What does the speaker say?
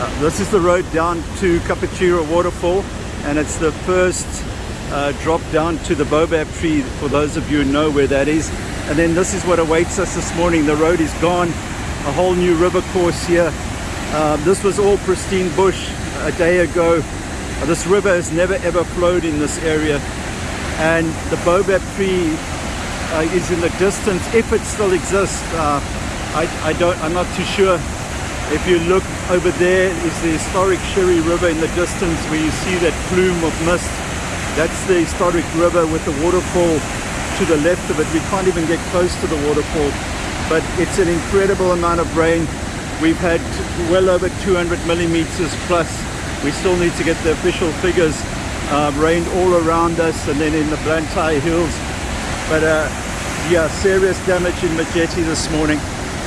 Uh, this is the road down to Kapichira waterfall and it's the first uh, drop down to the Baobab tree for those of you who know where that is. And then this is what awaits us this morning. The road is gone. A whole new river course here. Um, this was all pristine bush a day ago. Uh, this river has never ever flowed in this area. And the Baobab tree uh, is in the distance if it still exists uh, I, I don't I'm not too sure if you look over there is the historic Shire River in the distance where you see that plume of mist. That's the historic river with the waterfall to the left of it. We can't even get close to the waterfall but it's an incredible amount of rain. We've had well over 200 millimeters plus. We still need to get the official figures uh, rained all around us and then in the Blantyre Hills. But uh, yeah serious damage in Majete this morning